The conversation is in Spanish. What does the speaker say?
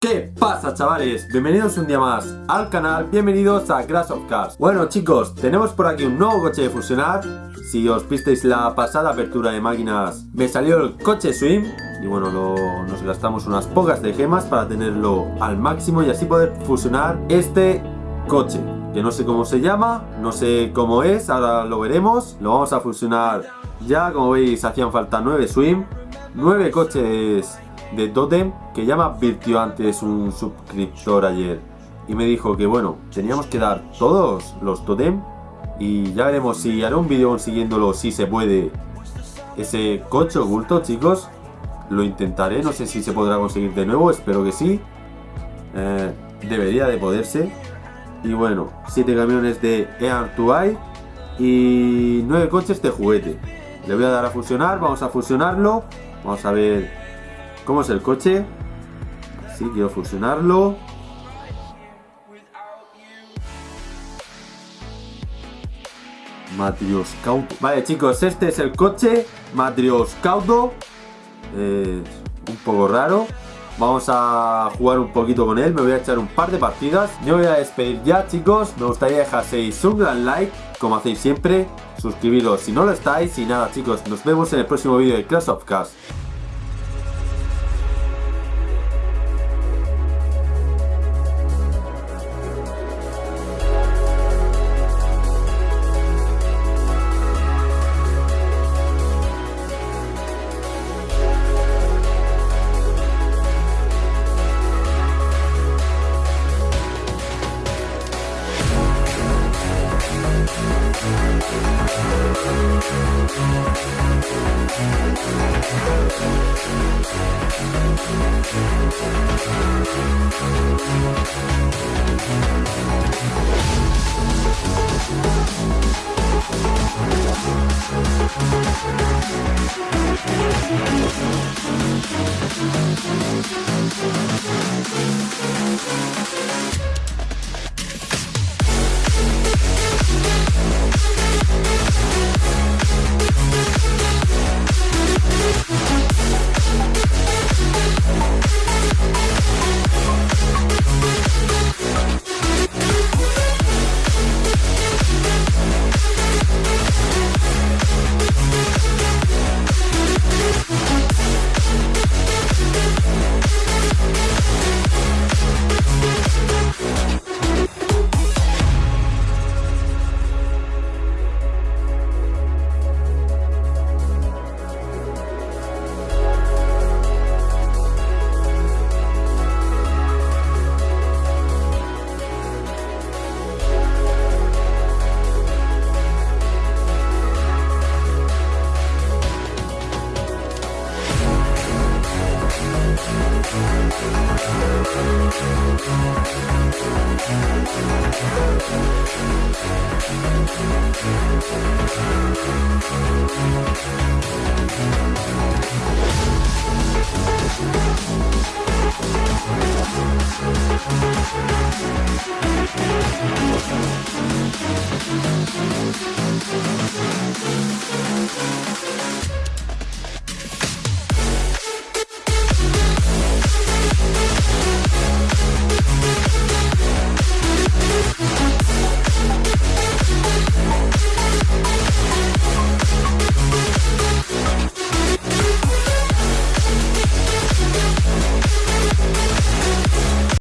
¿Qué pasa chavales? Bienvenidos un día más al canal, bienvenidos a Crash of Cars Bueno chicos, tenemos por aquí un nuevo coche de fusionar. Si os visteis la pasada apertura de máquinas Me salió el coche Swim. Y bueno, nos gastamos unas pocas de gemas para tenerlo al máximo Y así poder fusionar este coche Que no sé cómo se llama, no sé cómo es, ahora lo veremos. Lo vamos a fusionar ya, como veis hacían falta 9 Swim 9 coches de Totem que ya me advirtió antes un suscriptor ayer y me dijo que bueno, teníamos que dar todos los Totem y ya veremos si haré un vídeo consiguiéndolo si se puede. Ese coche oculto chicos lo intentaré, no sé si se podrá conseguir de nuevo, espero que sí. Eh, debería de poderse. Y bueno, 7 camiones de ER2i y 9 coches de juguete. Le voy a dar a fusionar, vamos a fusionarlo. Vamos a ver ¿Cómo es el coche? Sí, quiero fusionarlo. Matrioscauto. Vale, chicos, este es el coche. Matrioscauto. Eh, un poco raro. Vamos a jugar un poquito con él. Me voy a echar un par de partidas. Yo voy a despedir ya, chicos. Me gustaría dejaseis un gran like, como hacéis siempre. Suscribiros si no lo estáis. Y nada, chicos, nos vemos en el próximo vídeo de Clash of Cars. We'll be right back. Thank you.